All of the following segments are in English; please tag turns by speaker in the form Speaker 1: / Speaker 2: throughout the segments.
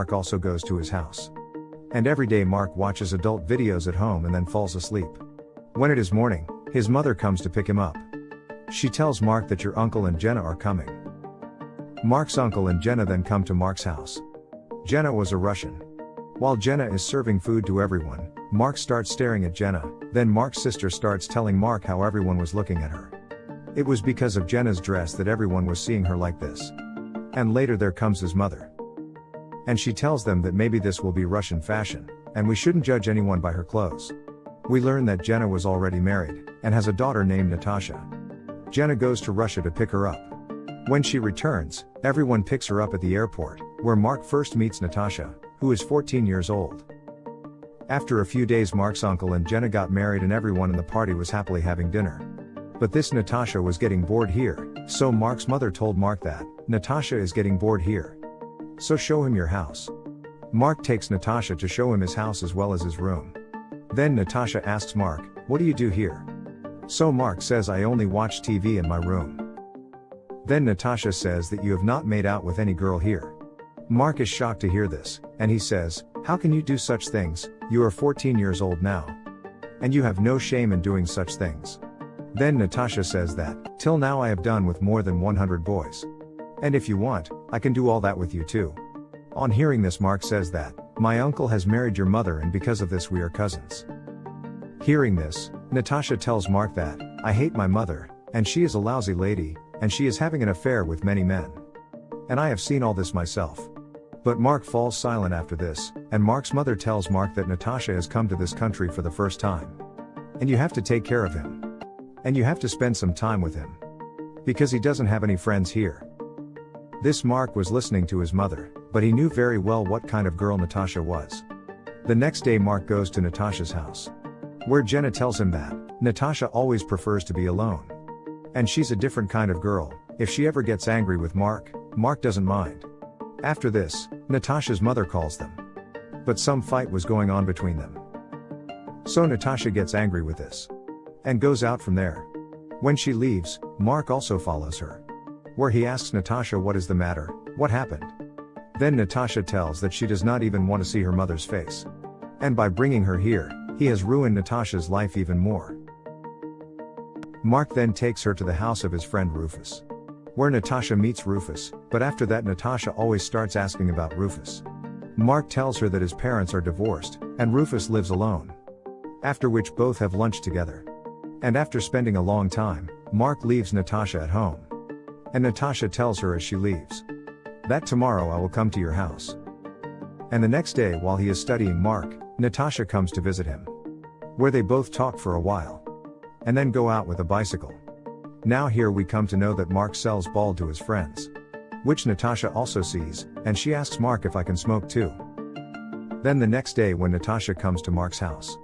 Speaker 1: Mark also goes to his house. And every day Mark watches adult videos at home and then falls asleep. When it is morning, his mother comes to pick him up. She tells Mark that your uncle and Jenna are coming. Mark's uncle and Jenna then come to Mark's house. Jenna was a Russian. While Jenna is serving food to everyone, Mark starts staring at Jenna, then Mark's sister starts telling Mark how everyone was looking at her. It was because of Jenna's dress that everyone was seeing her like this. And later there comes his mother. And she tells them that maybe this will be Russian fashion, and we shouldn't judge anyone by her clothes. We learn that Jenna was already married, and has a daughter named Natasha. Jenna goes to Russia to pick her up. When she returns, everyone picks her up at the airport, where Mark first meets Natasha, who is 14 years old. After a few days, Mark's uncle and Jenna got married, and everyone in the party was happily having dinner. But this Natasha was getting bored here, so Mark's mother told Mark that, Natasha is getting bored here. So show him your house. Mark takes Natasha to show him his house as well as his room. Then Natasha asks Mark, What do you do here? So Mark says I only watch TV in my room. Then Natasha says that you have not made out with any girl here. Mark is shocked to hear this, and he says, How can you do such things? You are 14 years old now. And you have no shame in doing such things. Then Natasha says that, Till now I have done with more than 100 boys. And if you want, I can do all that with you too. On hearing this, Mark says that, My uncle has married your mother, and because of this, we are cousins. Hearing this, Natasha tells Mark that, I hate my mother, and she is a lousy lady, and she is having an affair with many men. And I have seen all this myself. But Mark falls silent after this, and Mark's mother tells Mark that Natasha has come to this country for the first time. And you have to take care of him. And you have to spend some time with him. Because he doesn't have any friends here. This Mark was listening to his mother, but he knew very well what kind of girl Natasha was. The next day Mark goes to Natasha's house. Where Jenna tells him that, Natasha always prefers to be alone. And she's a different kind of girl, if she ever gets angry with Mark, Mark doesn't mind. After this, Natasha's mother calls them. But some fight was going on between them. So Natasha gets angry with this. And goes out from there. When she leaves, Mark also follows her. Where he asks Natasha what is the matter, what happened. Then Natasha tells that she does not even want to see her mother's face. And by bringing her here, he has ruined Natasha's life even more. Mark then takes her to the house of his friend Rufus. Where Natasha meets Rufus, but after that Natasha always starts asking about Rufus. Mark tells her that his parents are divorced, and Rufus lives alone. After which both have lunch together. And after spending a long time, Mark leaves Natasha at home. And Natasha tells her as she leaves. That tomorrow I will come to your house. And the next day while he is studying Mark, Natasha comes to visit him. Where they both talk for a while. And then go out with a bicycle. Now here we come to know that Mark sells ball to his friends. Which Natasha also sees, and she asks Mark if I can smoke too. Then the next day when Natasha comes to Mark's house.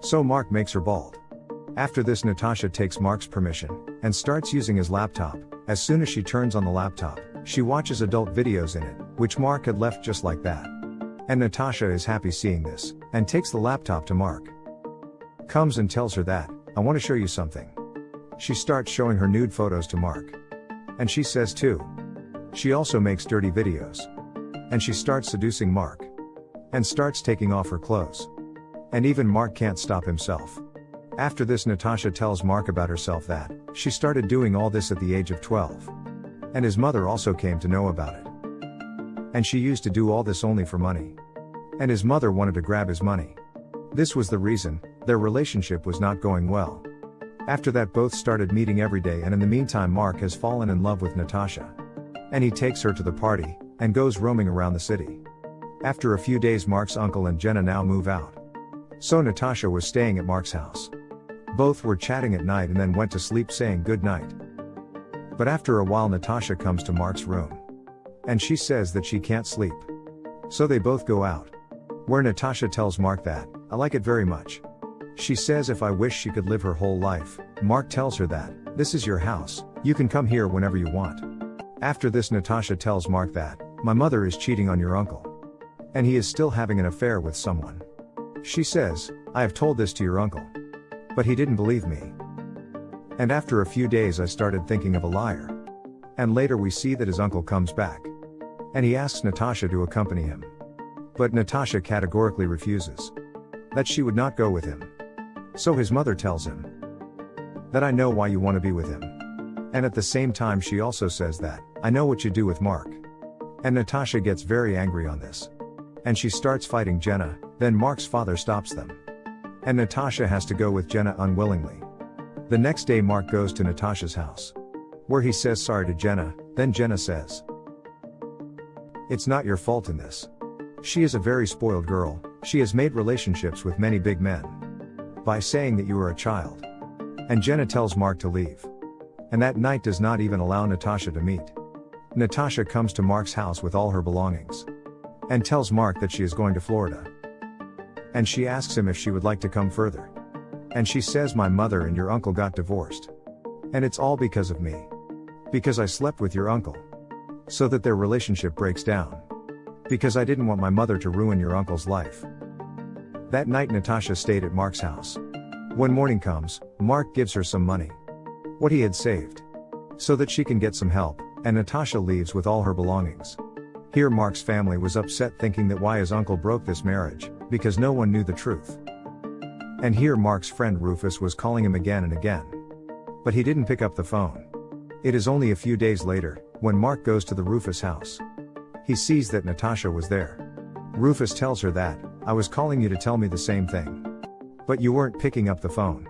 Speaker 1: So Mark makes her bald. After this Natasha takes Mark's permission, and starts using his laptop, as soon as she turns on the laptop, she watches adult videos in it, which Mark had left just like that. And Natasha is happy seeing this, and takes the laptop to Mark. Comes and tells her that, I want to show you something. She starts showing her nude photos to Mark. And she says too. She also makes dirty videos. And she starts seducing Mark. And starts taking off her clothes. And even Mark can't stop himself. After this, Natasha tells Mark about herself that she started doing all this at the age of 12. And his mother also came to know about it. And she used to do all this only for money. And his mother wanted to grab his money. This was the reason, their relationship was not going well. After that, both started meeting every day, and in the meantime, Mark has fallen in love with Natasha. And he takes her to the party, and goes roaming around the city. After a few days, Mark's uncle and Jenna now move out. So Natasha was staying at Mark's house. Both were chatting at night and then went to sleep saying good night. But after a while, Natasha comes to Mark's room. And she says that she can't sleep. So they both go out. Where Natasha tells Mark that, I like it very much. She says if I wish she could live her whole life, Mark tells her that, this is your house, you can come here whenever you want. After this, Natasha tells Mark that, my mother is cheating on your uncle. And he is still having an affair with someone. She says, I have told this to your uncle. But he didn't believe me. And after a few days, I started thinking of a liar. And later we see that his uncle comes back. And he asks Natasha to accompany him. But Natasha categorically refuses. That she would not go with him. So his mother tells him that I know why you want to be with him. And at the same time, she also says that, I know what you do with Mark. And Natasha gets very angry on this. And she starts fighting Jenna, then Mark's father stops them. And Natasha has to go with Jenna unwillingly. The next day, Mark goes to Natasha's house. Where he says sorry to Jenna, then Jenna says, It's not your fault in this. She is a very spoiled girl, she has made relationships with many big men. By saying that you are a child. And Jenna tells Mark to leave. And that night does not even allow Natasha to meet. Natasha comes to Mark's house with all her belongings. And tells Mark that she is going to Florida. And she asks him if she would like to come further. And she says, My mother and your uncle got divorced. And it's all because of me. Because I slept with your uncle. So that their relationship breaks down. Because I didn't want my mother to ruin your uncle's life. That night, Natasha stayed at Mark's house. When morning comes, Mark gives her some money. What he had saved. So that she can get some help, and Natasha leaves with all her belongings. Here, Mark's family was upset thinking that why his uncle broke this marriage, because no one knew the truth. And here, Mark's friend Rufus was calling him again and again. But he didn't pick up the phone. It is only a few days later, when Mark goes to the Rufus house. He sees that Natasha was there. Rufus tells her that, I was calling you to tell me the same thing. But you weren't picking up the phone.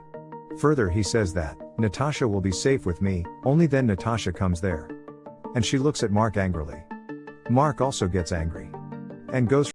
Speaker 1: Further, he says that, Natasha will be safe with me, only then Natasha comes there. And she looks at Mark angrily. Mark also gets angry. And goes